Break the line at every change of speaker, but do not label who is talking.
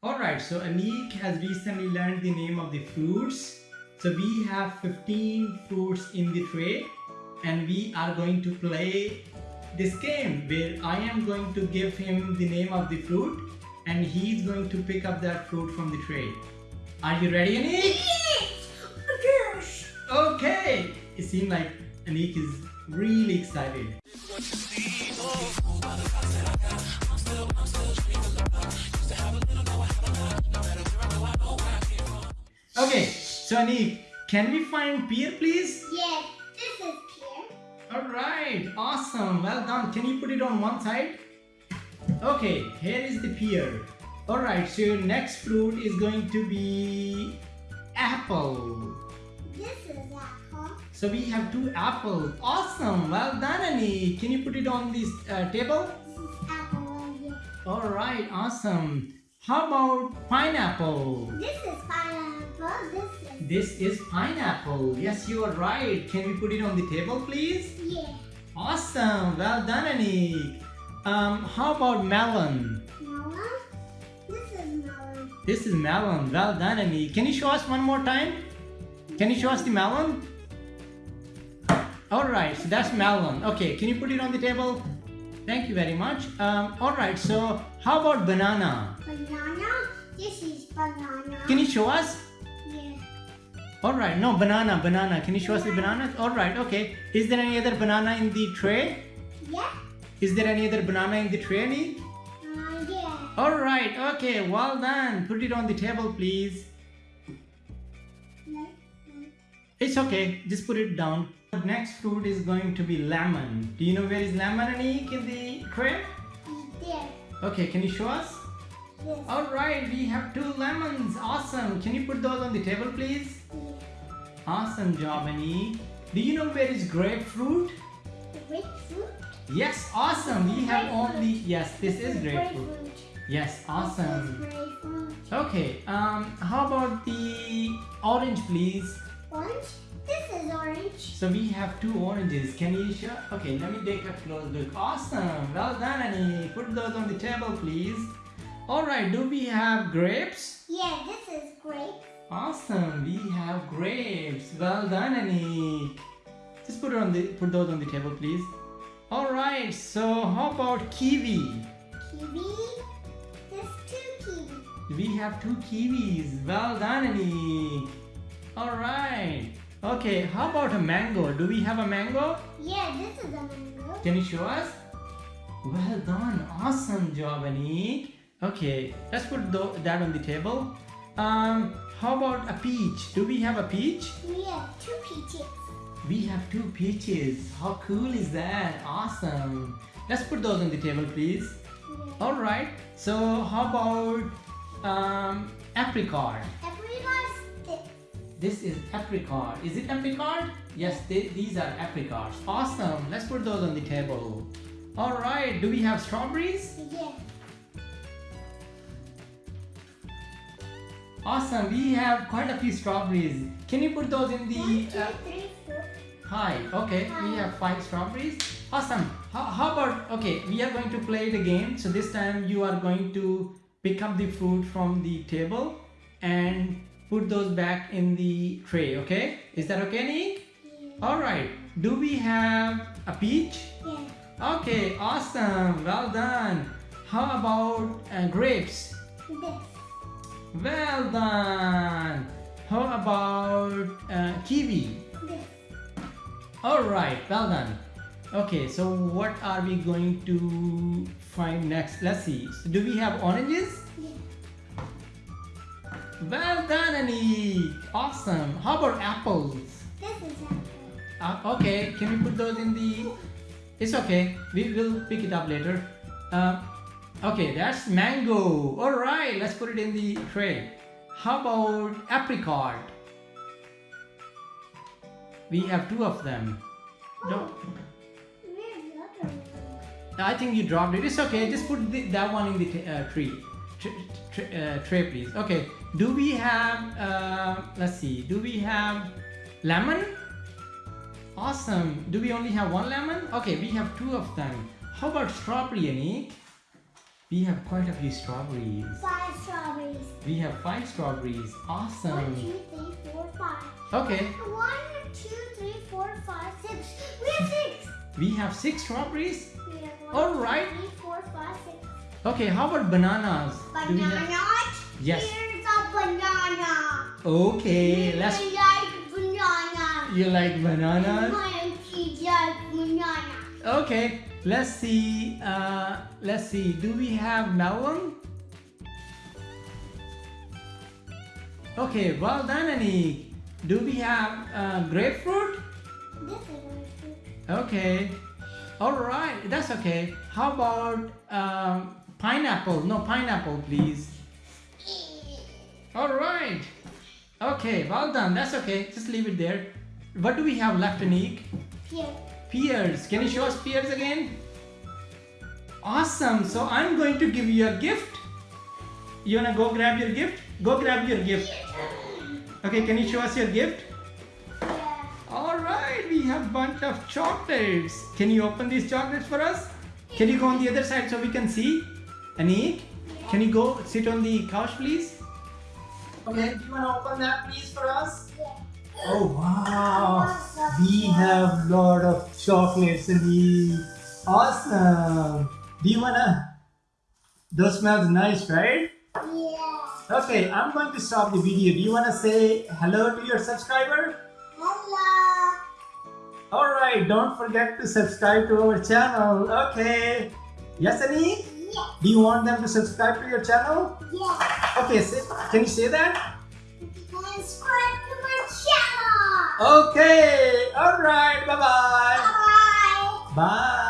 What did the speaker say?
Alright, so Anik has recently learned the name of the fruits. So we have 15 fruits in the tray and we are going to play this game where I am going to give him the name of the fruit and he's going to pick up that fruit from the tray. Are you ready Anik?
Yes.
Okay! It seems like Anik is really excited. Anik, can we find pear please?
Yes. This is pear.
Alright, awesome, well done. Can you put it on one side? Okay, here is the pear. Alright, so your next fruit is going to be apple.
This is apple.
So we have two apples. Awesome, well done Anik. Can you put it on this uh, table?
This is apple right.
Alright, awesome. How about pineapple?
This is pineapple. This is
This is pineapple. Yes, you are right. Can we put it on the table, please?
yeah.
Awesome. Well done, Anik. Um, how about melon?
Melon. This is melon.
This is melon. Well done, Anik. Can you show us one more time? Can you show us the melon? Alright, so that's melon. Okay, can you put it on the table? Thank you very much. Um, Alright, so how about banana?
Banana. This is banana.
Can you show us? Alright, no, banana, banana. Can you show us the banana? Alright, okay. Is there any other banana in the tray?
Yeah.
Is there any other banana in the tray?
Uh, yeah.
Alright, okay, well done. Put it on the table, please.
Like,
It's okay, just put it down. The next fruit is going to be lemon. Do you know where is lemon, Anik, in the tray?
there.
Okay, can you show us?
This.
Alright, we have two lemons. Awesome. Can you put those on the table, please?
Yeah.
Awesome job, Anik. Do you know where is grapefruit?
Grapefruit.
Yes, awesome. We have only... Yes, this is grapefruit.
Grapefruit.
Yes, awesome.
This is grapefruit.
Okay, um, how about the orange, please?
Orange. This is orange.
So we have two oranges. Can you show? Okay, let me take a close look. Awesome. Well done, Annie. Put those on the table, please. All right. Do we have grapes?
Yeah, this is grape.
Awesome. We have grapes. Well done, Annie. Just put it on the put those on the table, please. All right. So how about kiwi?
Kiwi. There's two kiwi.
We have two kiwis. Well done, Annie. All right. Okay. How about a mango? Do we have a mango?
Yeah, this is a mango.
Can you show us? Well done. Awesome job, Anik. Okay, let's put that on the table. Um, how about a peach? Do we have a peach?
We have two peaches.
We have two peaches. How cool is that? Awesome. Let's put those on the table, please.
Yeah.
All right. So how about um, apricot?
Apricot This.
This is apricot. Is it apricot? Yes, they, these are apricots. Awesome. Let's put those on the table. All right. Do we have strawberries?
Yeah.
Awesome, we have quite a few strawberries. Can you put those in
One,
the
two,
uh,
three, four.
hi? Okay, we have five strawberries. Awesome. How, how about okay? We are going to play the game. So this time you are going to pick up the fruit from the table and put those back in the tray. Okay? Is that okay, Nick?
Yeah.
All right. Do we have a peach?
Yeah.
Okay, awesome. Well done. How about uh, grapes?
This.
Well done. How about uh, kiwi?
This.
All right, well done. Okay, so what are we going to find next? Let's see. So do we have oranges?
Yeah.
Well done, Anik. Awesome. How about apples?
This is apple.
Uh, okay, can we put those in the? It's okay. We will pick it up later. Uh, okay, that's mango. All right, let's put it in the tray. How about apricot? We have two of them. No? I think you dropped it. It's okay. Just put the, that one in the uh, tree. Tr- tr- uh, tray, please. Okay. Do we have? Uh, let's see. Do we have lemon? Awesome. Do we only have one lemon? Okay, we have two of them. How about strawberry, Anik? We have quite a few strawberries.
Five strawberries.
We have five strawberries. Awesome.
two, three, four, five.
Okay.
One, two, three, four, five, six. We have six.
We have six strawberries.
We have one,
All
two,
right.
three, four, five, six.
Okay, how about bananas?
Bananas.
Yes.
Here's a banana.
Okay, let's.
I like banana.
You like bananas?
My auntie likes banana.
Okay, let's see. Uh, let's see. Do we have melon? Okay, well done, Anik. Do we have uh, grapefruit?
This is my.
Okay. All right, that's okay. How about um, pineapple? No, pineapple, please. All right. Okay, well done. That's okay. Just leave it there. What do we have left, Anik?
Here.
Pears. Can you show us pears again? Awesome. So I'm going to give you a gift. You wanna go grab your gift? Go grab your gift. Okay, can you show us your gift?
Yeah.
All right, we have a bunch of chocolates. Can you open these chocolates for us? Can you go on the other side so we can see? Anik, can you go sit on the couch, please? Okay, do you wanna open that, please, for us? Oh wow! We have a lot of chocolates and we awesome. Do you wanna? Those smells nice, right?
Yeah.
Okay, I'm going to stop the video. Do you wanna say hello to your subscriber?
Hello.
All right, don't forget to subscribe to our channel. Okay. Yes, Ani?
Yeah.
Do you want them to subscribe to your channel?
Yeah.
Okay, say, can you say that? Okay. All right. Bye-bye.
Bye.
Bye.